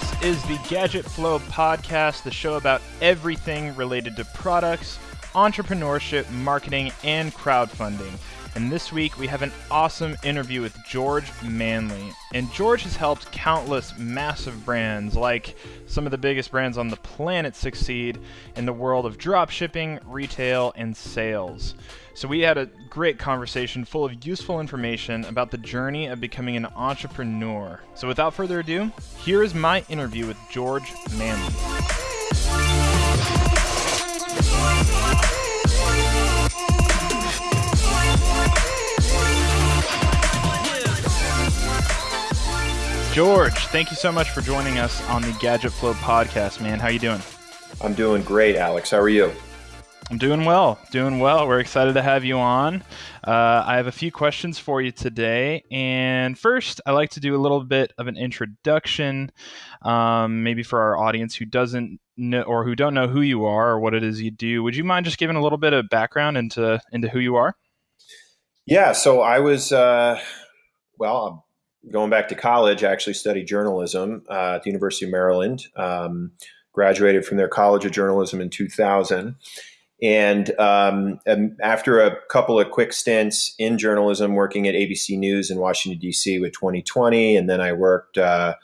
This is the Gadget Flow podcast, the show about everything related to products, entrepreneurship, marketing, and crowdfunding. And this week we have an awesome interview with George Manley. And George has helped countless massive brands, like some of the biggest brands on the planet, succeed in the world of dropshipping, retail, and sales. So we had a great conversation full of useful information about the journey of becoming an entrepreneur. So without further ado, here is my interview with George Manley. George, thank you so much for joining us on the Gadget Flow podcast, man. How you doing? I'm doing great, Alex. How are you? I'm doing well, doing well. We're excited to have you on. Uh, I have a few questions for you today. And first, I like to do a little bit of an introduction, um, maybe for our audience who doesn't know or who don't know who you are or what it is you do. Would you mind just giving a little bit of background into into who you are? Yeah. So I was, uh, well, going back to college, I actually studied journalism uh, at the University of Maryland. Um, graduated from their College of Journalism in 2000. And, um, and, after a couple of quick stints in journalism, working at ABC News in Washington, D.C. with 2020, and then I worked uh,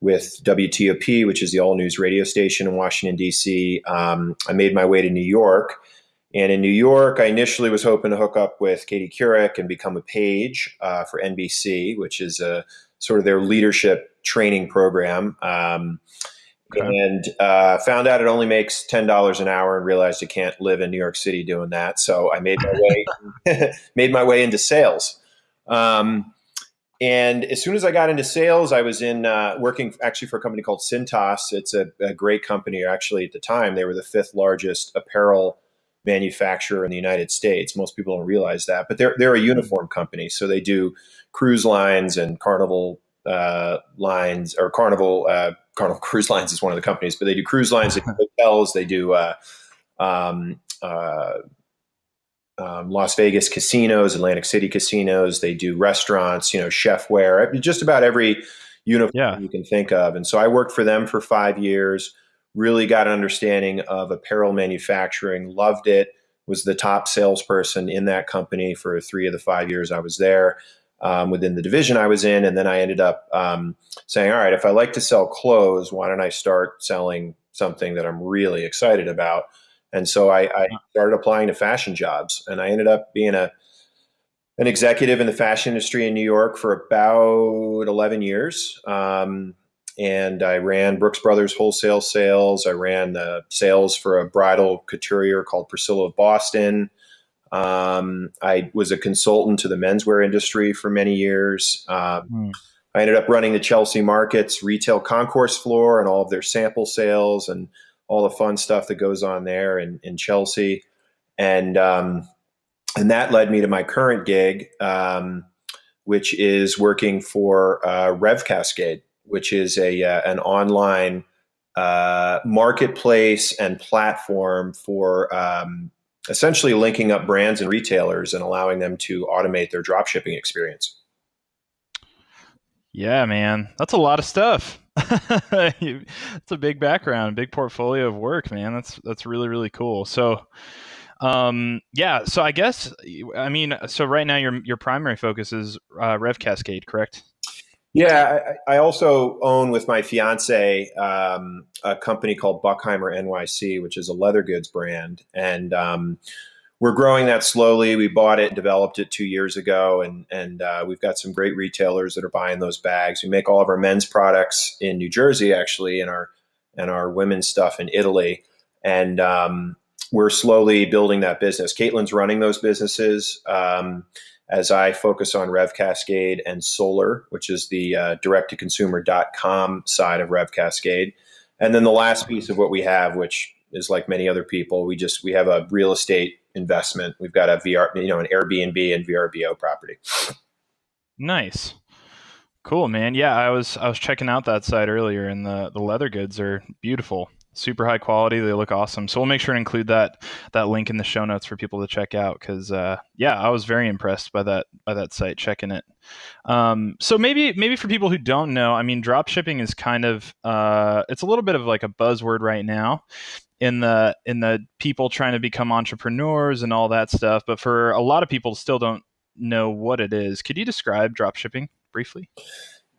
with WTOP, which is the all news radio station in Washington, D.C., um, I made my way to New York. And in New York, I initially was hoping to hook up with Katie Couric and become a page uh, for NBC, which is a sort of their leadership training program. Um, okay. And uh, found out it only makes ten dollars an hour, and realized you can't live in New York City doing that. So I made my way made my way into sales. Um, and as soon as I got into sales, I was in uh, working actually for a company called Cintas. It's a, a great company. Actually, at the time, they were the fifth largest apparel manufacturer in the United States. Most people don't realize that, but they're they're a uniform company, so they do cruise lines and Carnival uh, lines or Carnival uh, Carnival Cruise Lines is one of the companies, but they do cruise lines, they do hotels, they do uh, um, uh, um, Las Vegas casinos, Atlantic City casinos. They do restaurants, you know, chef wear, just about every uniform yeah. you can think of. And so I worked for them for five years really got an understanding of apparel manufacturing, loved it, was the top salesperson in that company for three of the five years I was there um, within the division I was in. And then I ended up um, saying, all right, if I like to sell clothes, why don't I start selling something that I'm really excited about? And so I, I started applying to fashion jobs, and I ended up being a an executive in the fashion industry in New York for about 11 years. Um, and I ran Brooks Brothers wholesale sales. I ran the sales for a bridal couturier called Priscilla of Boston. Um, I was a consultant to the menswear industry for many years. Um, mm. I ended up running the Chelsea Markets retail concourse floor and all of their sample sales and all the fun stuff that goes on there in, in Chelsea. And um, and that led me to my current gig, um, which is working for uh, Rev Cascade which is a uh, an online uh, marketplace and platform for um, essentially linking up brands and retailers and allowing them to automate their dropshipping experience. Yeah, man, that's a lot of stuff. it's a big background, big portfolio of work, man. That's that's really really cool. So, um, yeah. So I guess I mean, so right now your your primary focus is uh, Rev Cascade, correct? Yeah, I, also own with my fiance um, a company called Buckheimer NYC, which is a leather goods brand, and um, we're growing that slowly. We bought it, developed it two years ago, and and uh, we've got some great retailers that are buying those bags. We make all of our men's products in New Jersey, actually, and our and our women's stuff in Italy, and um, we're slowly building that business. Caitlin's running those businesses. As I focus on Rev Cascade and Solar, which is the uh, direct to consumer.com side of Rev Cascade. And then the last piece of what we have, which is like many other people, we just we have a real estate investment. We've got a VR, you know, an Airbnb and VRBO property. Nice. Cool, man. Yeah, I was I was checking out that site earlier and the the leather goods are beautiful. Super high quality. They look awesome. So we'll make sure to include that that link in the show notes for people to check out. Because uh, yeah, I was very impressed by that by that site. Checking it. Um, so maybe maybe for people who don't know, I mean, drop shipping is kind of uh, it's a little bit of like a buzzword right now in the in the people trying to become entrepreneurs and all that stuff. But for a lot of people, still don't know what it is. Could you describe drop shipping briefly?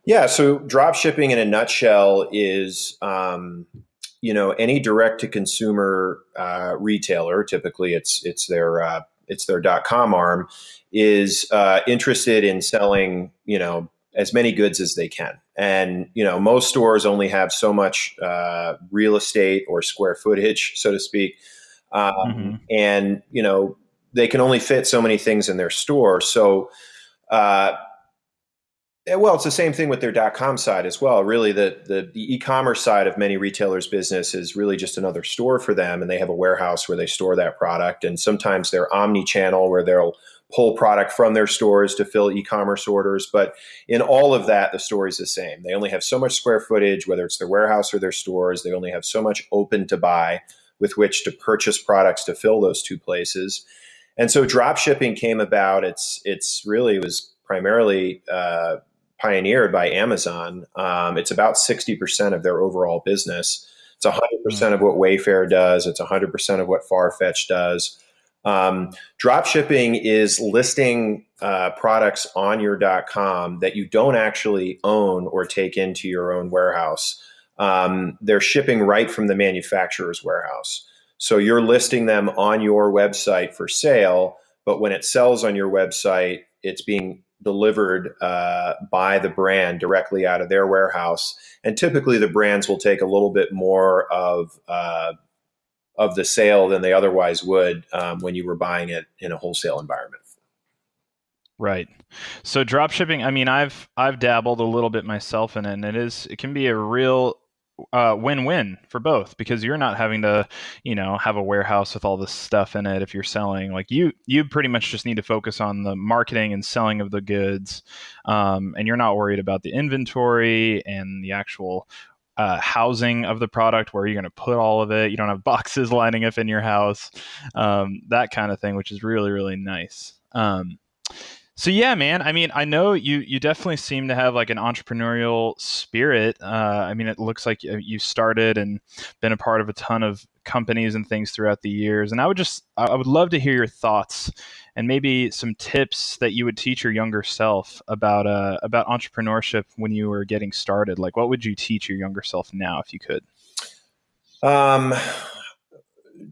Yeah, so drop shipping in a nutshell is um, you know any direct to consumer uh, retailer typically it's it's their uh, it's their dot com arm is uh, interested in selling you know as many goods as they can. And you know most stores only have so much uh, real estate or square footage so to speak. Um, mm-hmm. and you know they can only fit so many things in their store. So well, it's the same thing with their dot .com side as well. Really, the, the, the e-commerce side of many retailers' business is really just another store for them, and they have a warehouse where they store that product. And sometimes they're omni-channel, where they'll pull product from their stores to fill e-commerce orders. But in all of that, the story is the same. They only have so much square footage, whether it's their warehouse or their stores. They only have so much open to buy with which to purchase products to fill those two places. And so drop shipping came about. It's it's really it was primarily uh, pioneered by Amazon. Um, it's about 60% of their overall business. It's 100% mm. of what Wayfair does. It's 100% of what Farfetch does. Um, drop shipping is listing uh, products on your dot .com that you don't actually own or take into your own warehouse. Um, they're shipping right from the manufacturer's warehouse. So you're listing them on your website for sale, but when it sells on your website, it's being delivered uh, by the brand directly out of their warehouse. And typically, the brands will take a little bit more of uh, of the sale than they otherwise would um, when you were buying it in a wholesale environment. Right. So drop shipping, I mean, I've I've dabbled a little bit myself in it, and it is it can be a real uh, win-win for both because you're not having to, you know, have a warehouse with all this stuff in it if you're selling. Like you, you pretty much just need to focus on the marketing and selling of the goods, um, and you're not worried about the inventory and the actual uh, housing of the product where you're going to put all of it. You don't have boxes lining up in your house, um, that kind of thing, which is really really nice. Um, so yeah, man. I mean, I know you you definitely seem to have like an entrepreneurial spirit. Uh, I mean, it looks like you started and been a part of a ton of companies and things throughout the years. And I would just I would love to hear your thoughts and maybe some tips that you would teach your younger self about uh, about entrepreneurship when you were getting started. Like, what would you teach your younger self now if you could? Um,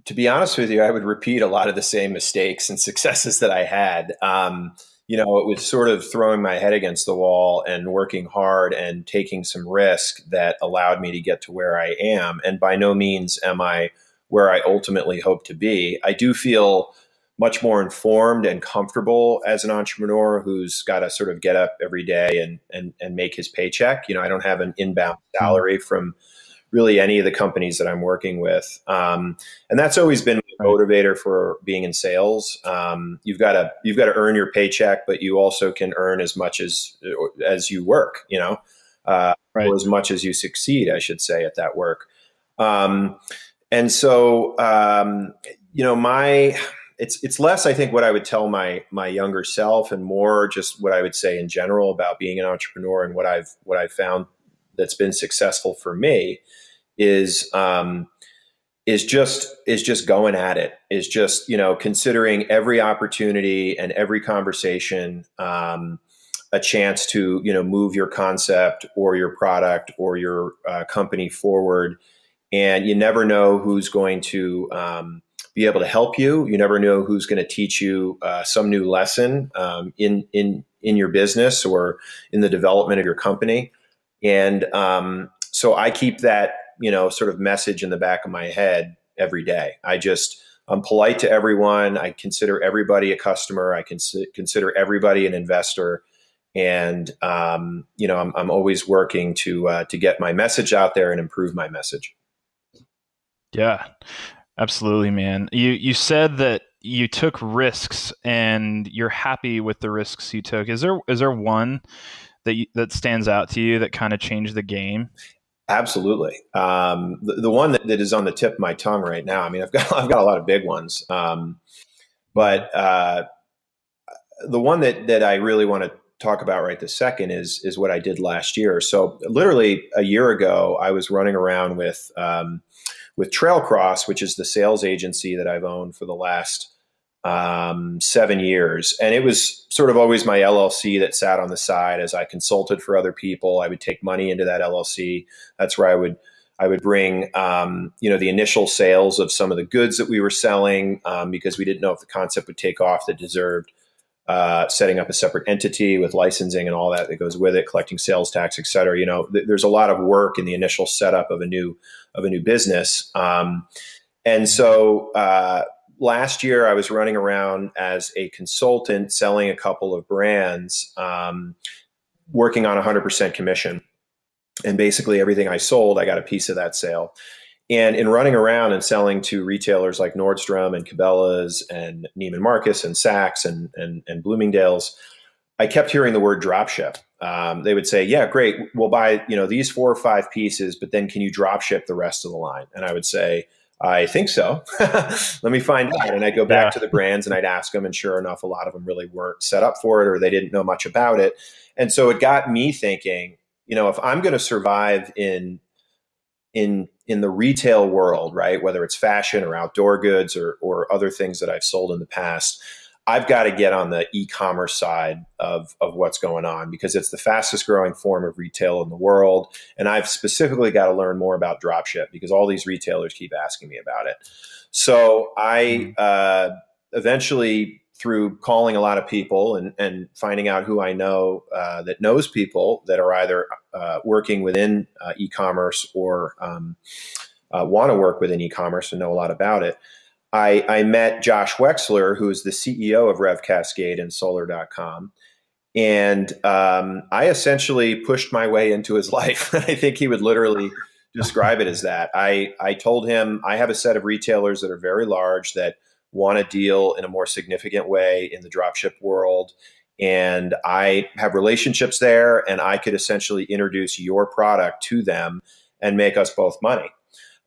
to be honest with you, I would repeat a lot of the same mistakes and successes that I had. Um, you know, it was sort of throwing my head against the wall and working hard and taking some risk that allowed me to get to where I am. And by no means am I where I ultimately hope to be. I do feel much more informed and comfortable as an entrepreneur who's got to sort of get up every day and and and make his paycheck. You know, I don't have an inbound hmm. salary from really any of the companies that I'm working with. Um, and that's always been a motivator for being in sales. Um, you've got to you've got to earn your paycheck, but you also can earn as much as as you work. You know, uh, right. or as much as you succeed, I should say, at that work. Um, and so, um, you know, my it's it's less, I think, what I would tell my my younger self, and more just what I would say in general about being an entrepreneur and what I've what I've found that's been successful for me is um, is just is just going at it is just you know considering every opportunity and every conversation um, a chance to you know move your concept or your product or your uh, company forward. And you never know who's going to um, be able to help you. You never know who's going to teach you uh, some new lesson um, in in in your business or in the development of your company. And um, so I keep that, you know, sort of message in the back of my head every day. I just, I'm polite to everyone. I consider everybody a customer. I can consider everybody an investor. And, um, you know, I'm, I'm always working to, uh, to get my message out there and improve my message. Yeah, absolutely, man. You, you said that you took risks and you're happy with the risks you took. Is there, is there one that you, that stands out to you that kind of changed the game? Absolutely. Um, the, the one that, that is on the tip of my tongue right now. I mean, I've got I've got a lot of big ones, um, but uh, the one that that I really want to talk about right this second is is what I did last year. So literally a year ago, I was running around with um, with Trailcross, which is the sales agency that I've owned for the last um, seven years, and it was sort of always my LLC that sat on the side as I consulted for other people. I would take money into that LLC. That's where I would I would bring, um, you know, the initial sales of some of the goods that we were selling um, because we didn't know if the concept would take off that deserved uh, setting up a separate entity with licensing and all that that goes with it, collecting sales tax, et cetera. You know, th- there's a lot of work in the initial setup of a new of a new business. Um, and so uh, last year, I was running around as a consultant, selling a couple of brands, um, working on 100% commission. And basically, everything I sold, I got a piece of that sale. And in running around and selling to retailers like Nordstrom and Cabela's and Neiman Marcus and Saks and, and, and Bloomingdale's, I kept hearing the word dropship. Um, they would say, "Yeah, great, we'll buy you know these four or five pieces, but then can you drop ship the rest of the line?" And I would say, "I think so. Let me find out." And I'd go back yeah. to the brands and I'd ask them, and sure enough, a lot of them really weren't set up for it or they didn't know much about it. And so it got me thinking, you know, if I'm going to survive in in in the retail world, right? Whether it's fashion or outdoor goods or or other things that I've sold in the past, I've got to get on the e-commerce side of of what's going on because it's the fastest growing form of retail in the world, and I've specifically got to learn more about dropship because all these retailers keep asking me about it. So I mm-hmm. uh, eventually through calling a lot of people and, and finding out who I know uh, that knows people that are either uh, working within uh, e-commerce or um, uh, want to work within e-commerce and know a lot about it. I, I met Josh Wexler, who is the CEO of Rev Cascade and Solar.com. And um, I essentially pushed my way into his life. I think he would literally describe it as that. I, I told him I have a set of retailers that are very large that – want to deal in a more significant way in the dropship world. And I have relationships there, and I could essentially introduce your product to them and make us both money.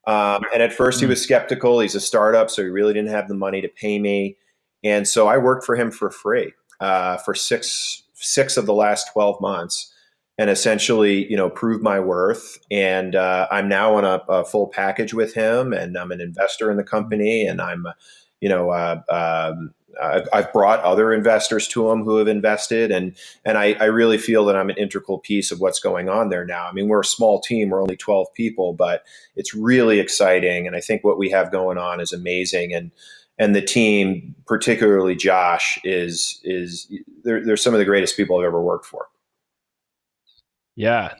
Um, and at first, he hmm. was skeptical. He's a startup, so he really didn't have the money to pay me. And so I worked for him for free uh, for six six of the last twelve months, and essentially, you know, proved my worth. And uh, I'm now on a, a, full package with him, and I'm an investor in the company, and I'm you know, uh, um, I've, I've, brought other investors to them who have invested, and and I, I, really feel that I'm an integral piece of what's going on there now. I mean, we're a small team; we're only 12 people, but it's really exciting, and I think what we have going on is amazing. And and the team, particularly Josh, is is they're, they're some of the greatest people I've ever worked for. Yeah,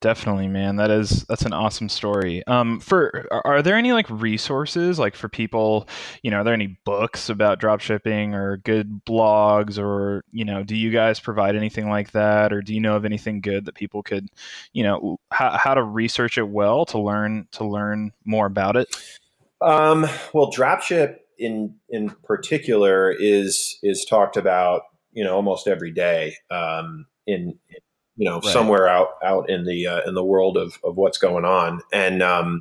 Definitely, man. That is that's an awesome story. Um, for are there any like resources like for people? You know, are there any books about drop shipping or good blogs or you know, do you guys provide anything like that, or do you know of anything good that people could, you know, how how to research it well to learn to learn more about it? Um, well, dropship in in particular is is talked about you know almost every day um, in you know, right. somewhere out out in the uh, in the world of of what's going on. And um,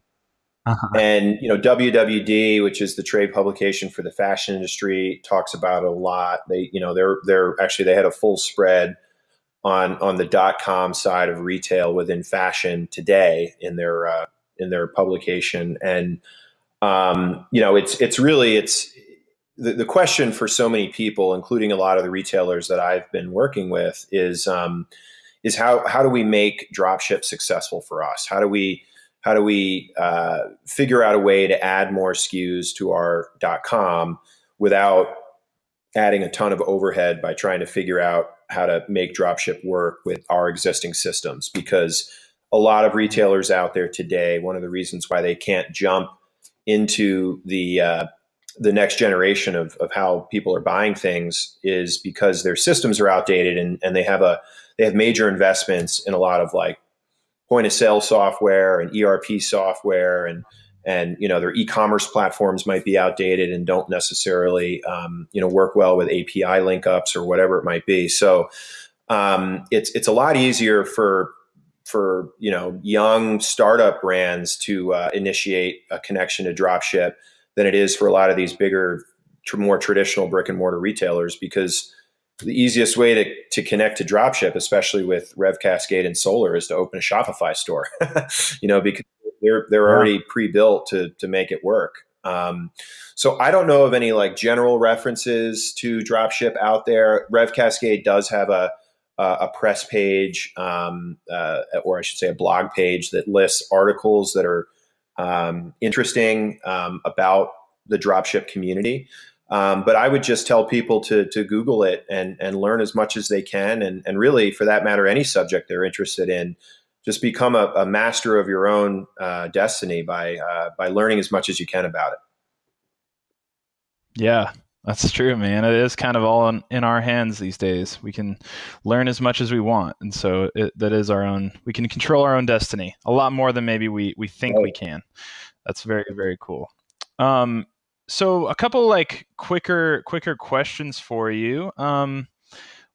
uh-huh. and you know, WWD, which is the trade publication for the fashion industry, talks about it a lot. They you know they're they're actually they had a full spread on on the dot com side of retail within fashion today in their uh, in their publication and um, you know it's it's really it's the, the question for so many people including a lot of the retailers that I've been working with is um, is how how do we make dropship successful for us? How do we how do we uh, figure out a way to add more SKUs to our .com without adding a ton of overhead by trying to figure out how to make dropship work with our existing systems? Because a lot of retailers out there today, one of the reasons why they can't jump into the uh, the next generation of, of how people are buying things is because their systems are outdated and, and they have a they have major investments in a lot of like point of sale software and ERP software and and you know their e-commerce platforms might be outdated and don't necessarily um, you know work well with API link ups or whatever it might be. So um, it's it's a lot easier for for you know young startup brands to uh, initiate a connection to dropship than it is for a lot of these bigger, more traditional brick and mortar retailers because the easiest way to, to connect to dropship, especially with Rev Cascade and Solar, is to open a Shopify store. you know, because they're they're already pre-built to to make it work. Um, so I don't know of any like general references to dropship out there. Rev Cascade does have a a press page, um, uh, or I should say, a blog page that lists articles that are um, interesting um, about the dropship community. Um, but I would just tell people to to Google it and and learn as much as they can, and and really, for that matter, any subject they're interested in, just become a, a master of your own uh, destiny by uh, by learning as much as you can about it. Yeah, that's true, man. It is kind of all in, in our hands these days. We can learn as much as we want, and so it, that is our own. We can control our own destiny a lot more than maybe we we think right. we can. That's very very cool. Um, so a couple like quicker quicker questions for you. Um,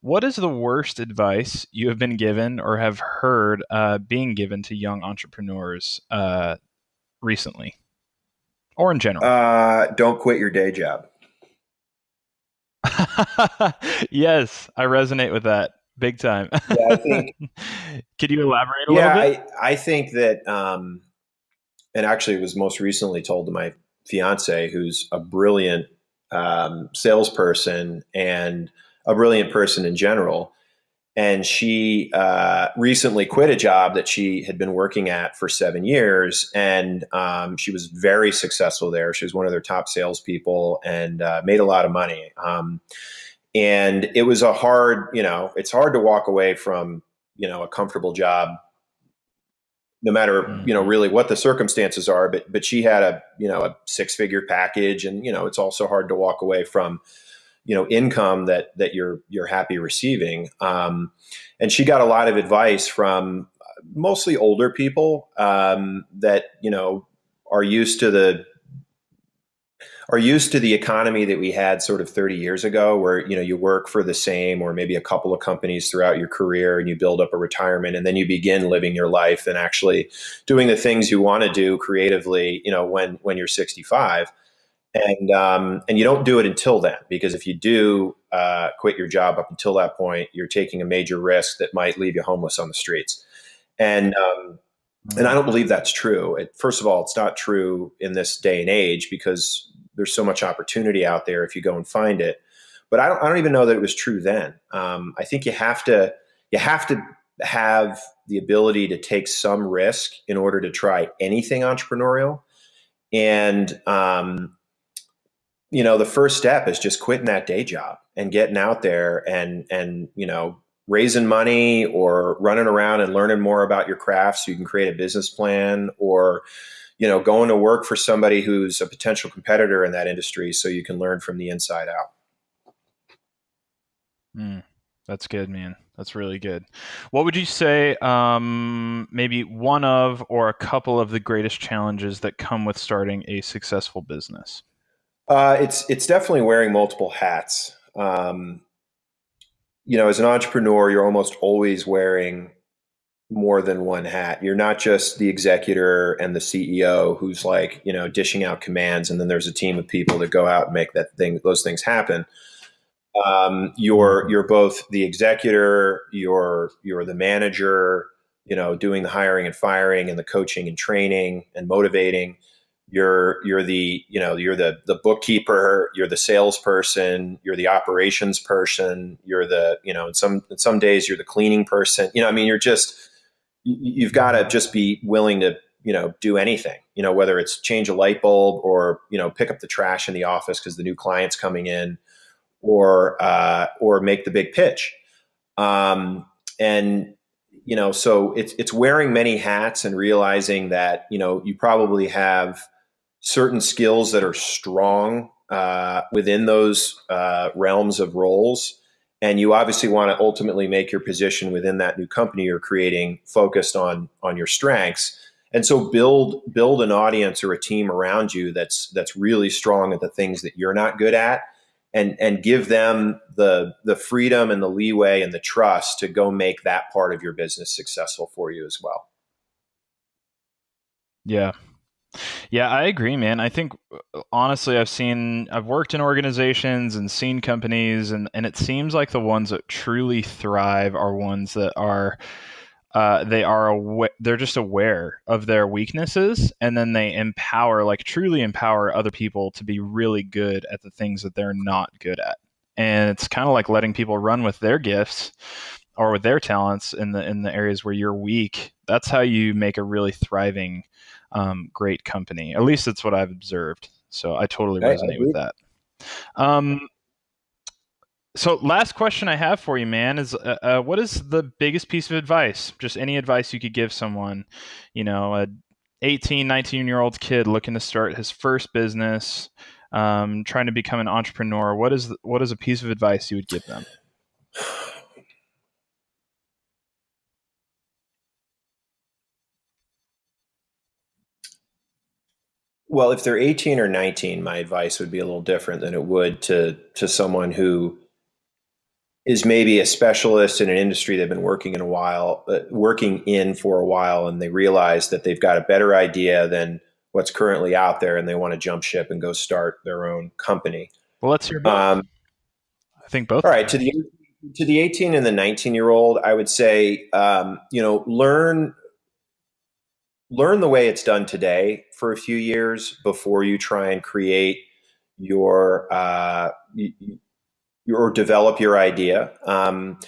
what is the worst advice you have been given or have heard uh, being given to young entrepreneurs uh, recently, or in general? Uh, don't quit your day job. yes, I resonate with that big time. yeah, think, Could you elaborate a yeah, little bit? I, I think that, um, and actually, it was most recently told to my fiance, who's a brilliant um, salesperson and a brilliant person in general. And she uh, recently quit a job that she had been working at for seven years, and um, she was very successful there. She was one of their top salespeople and uh, made a lot of money. Um, and it was a hard, you know, it's hard to walk away from, you know, a comfortable job no matter mm-hmm. you know really what the circumstances are but but she had a you know a six figure package and you know it's also hard to walk away from you know income that that you're you're happy receiving um, and she got a lot of advice from mostly older people um, that you know are used to the are used to the economy that we had sort of 30 years ago where you know you work for the same or maybe a couple of companies throughout your career and you build up a retirement and then you begin living your life and actually doing the things you want to do creatively you know when when you're 65 and um, and you don't do it until then because if you do uh, quit your job up until that point you're taking a major risk that might leave you homeless on the streets and um, and I don't believe that's true. It, first of all, it's not true in this day and age because there's so much opportunity out there if you go and find it. But I don't, I don't even know that it was true then. Um, I think you have to you have to have the ability to take some risk in order to try anything entrepreneurial. And um, you know, the first step is just quitting that day job and getting out there and and you know raising money or running around and learning more about your craft so you can create a business plan or you know, going to work for somebody who's a potential competitor in that industry so you can learn from the inside out. Mm, that's good, man. That's really good. What would you say, um, maybe one of or a couple of the greatest challenges that come with starting a successful business? Uh, it's it's definitely wearing multiple hats. Um, you know, as an entrepreneur, you're almost always wearing more than one hat. You're not just the executor and the CEO who's like, you know, dishing out commands and then there's a team of people that go out and make that thing those things happen. Um, you're you're both the executor, you're you're the manager, you know, doing the hiring and firing and the coaching and training and motivating. You're you're the you know you're the the bookkeeper, you're the salesperson, you're the operations person, you're the you know in some in some days you're the cleaning person. You know, I mean, you're just you've got to just be willing to you know do anything you know whether it's change a light bulb or you know pick up the trash in the office because the new client's coming in or uh, or make the big pitch. Um, and you know so it's it's wearing many hats and realizing that you know you probably have certain skills that are strong uh, within those uh, realms of roles and you obviously want to ultimately make your position within that new company you're creating focused on on your strengths and so build build an audience or a team around you that's that's really strong at the things that you're not good at and and give them the the freedom and the leeway and the trust to go make that part of your business successful for you as well. Yeah. Yeah, I agree, man. I think honestly, I've seen, I've worked in organizations and seen companies, and, and it seems like the ones that truly thrive are ones that are uh, they are awa- they're just aware of their weaknesses and then they empower like truly empower other people to be really good at the things that they're not good at and it's kind of like letting people run with their gifts or with their talents in the in the areas where you're weak that's how you make a really thriving um, great company at least that's what i've observed so i totally resonate I with that um, so, last question I have for you, man, is uh, uh, what is the biggest piece of advice? Just any advice you could give someone, you know, a 18, 19 year old kid looking to start his first business, um, trying to become an entrepreneur. What is what is a piece of advice you would give them? Well, if they're 18 or 19, my advice would be a little different than it would to to someone who is maybe a specialist in an industry they've been working in a while, uh, working in for a while, and they realize that they've got a better idea than what's currently out there, and they want to jump ship and go start their own company. Well, let's hear both. Um, I think both. All right, to the to the 18 and the 19 year old, I would say, um, you know, learn learn the way it's done today for a few years before you try and create your uh, or develop your idea. Um,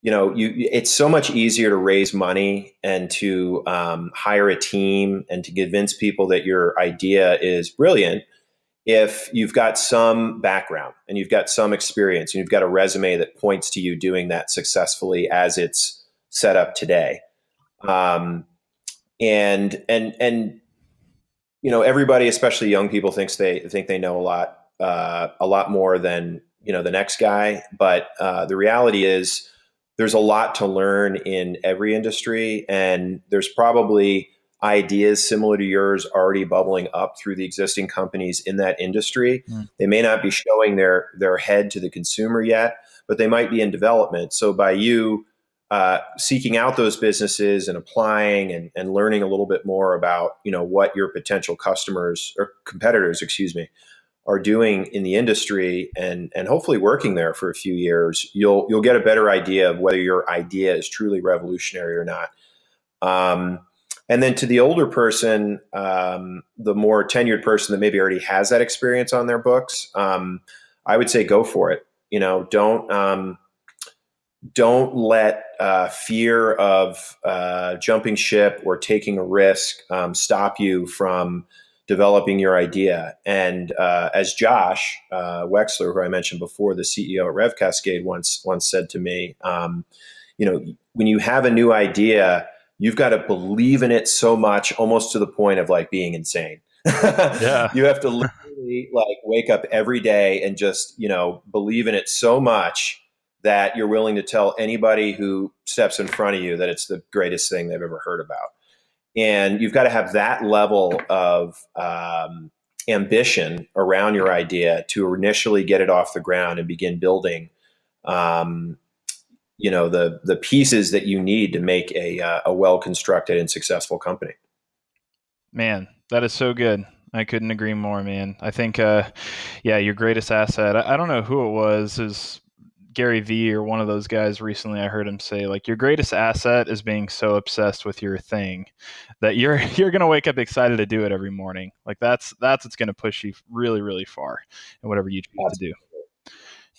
you know, you it's so much easier to raise money and to um, hire a team and to convince people that your idea is brilliant if you've got some background and you've got some experience and you've got a resume that points to you doing that successfully as it's set up today. Um, and and and you know, everybody, especially young people, thinks they think they know a lot uh, a lot more than you know the next guy. But uh, the reality is there's a lot to learn in every industry and there's probably ideas similar to yours already bubbling up through the existing companies in that industry. Mm. they may not be showing their their head to the consumer yet but they might be in development. So by you uh, seeking out those businesses and applying and, and learning a little bit more about you know what your potential customers or competitors excuse me are doing in the industry and and hopefully working there for a few years, you'll you'll get a better idea of whether your idea is truly revolutionary or not. Um, and then to the older person, um, the more tenured person that maybe already has that experience on their books, um, I would say go for it. You know, don't um, don't let uh, fear of uh, jumping ship or taking a risk um, stop you from developing your idea. And uh, as Josh uh, Wexler, who I mentioned before, the CEO at Rev Cascade, once once said to me, um, you know, when you have a new idea, you've got to believe in it so much, almost to the point of like being insane. yeah. you have to literally like wake up every day and just you know believe in it so much that you're willing to tell anybody who steps in front of you that it's the greatest thing they've ever heard about and you've got to have that level of um, ambition around your idea to initially get it off the ground and begin building um, you know the the pieces that you need to make a, uh, a well constructed and successful company man that is so good I couldn't agree more, man. I think, uh, yeah, your greatest asset. I, I don't know who it was. Is Gary Vee or one of those guys recently I heard him say like your greatest asset is being so obsessed with your thing that you're you're going to wake up excited to do it every morning. Like that's that's what's going to push you really really far in whatever you choose Absolutely. to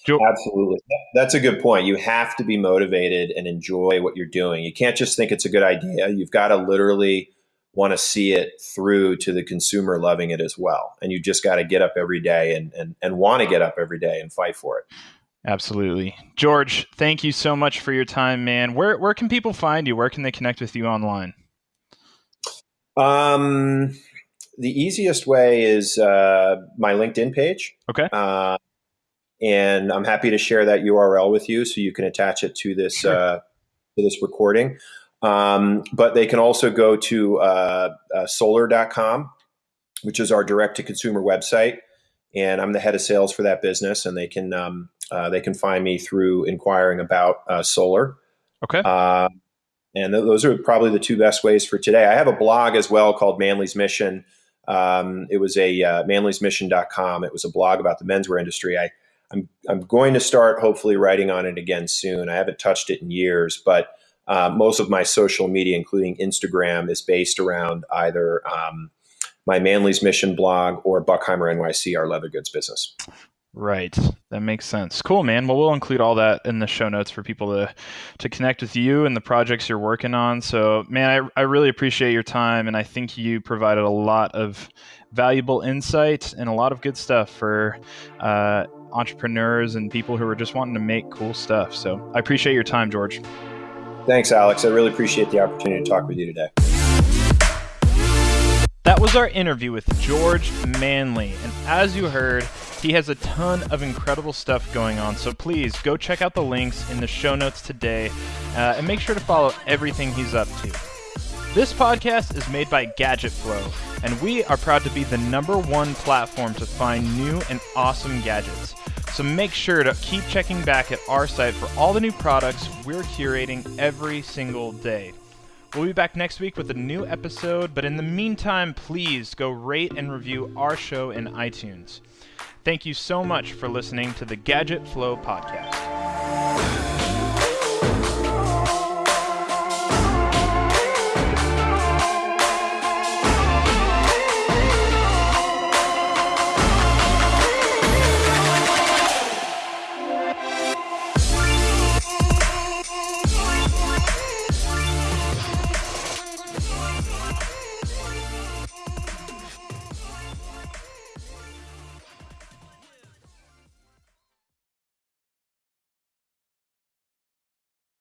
do. Absolutely. That's a good point. You have to be motivated and enjoy what you're doing. You can't just think it's a good idea. You've got to literally want to see it through to the consumer loving it as well. And you just got to get up every day and, and, and want to get up every day and fight for it. Absolutely. George, thank you so much for your time, man. Where where can people find you? Where can they connect with you online? Um the easiest way is uh, my LinkedIn page. Okay. Uh, and I'm happy to share that URL with you so you can attach it to this sure. uh, to this recording. Um, but they can also go to uh, uh solar.com, which is our direct to consumer website and I'm the head of sales for that business. And they can um, uh, they can find me through inquiring about uh, solar. Okay. Uh, and th- those are probably the two best ways for today. I have a blog as well called Manly's Mission. Um, it was a uh, manlysmission.com. It was a blog about the menswear industry. I, I'm, I'm going to start hopefully writing on it again soon. I haven't touched it in years, but uh, most of my social media, including Instagram, is based around either um, my Manly's Mission blog or Buckheimer NYC, our leather goods business. Right. That makes sense. Cool, man. Well, we'll include all that in the show notes for people to to connect with you and the projects you're working on. So, man, I, I really appreciate your time, and I think you provided a lot of valuable insight and a lot of good stuff for uh, entrepreneurs and people who are just wanting to make cool stuff. So, I appreciate your time, George. Thanks, Alex. I really appreciate the opportunity to talk with you today. That was our interview with George Manley, and as you heard he has a ton of incredible stuff going on, so please go check out the links in the show notes today uh, and make sure to follow everything he's up to. This podcast is made by Gadget Flow, and we are proud to be the number one platform to find new and awesome gadgets. So make sure to keep checking back at our site for all the new products we're curating every single day. We'll be back next week with a new episode, but in the meantime, please go rate and review our show in iTunes. Thank you so much for listening to the Gadget Flow podcast.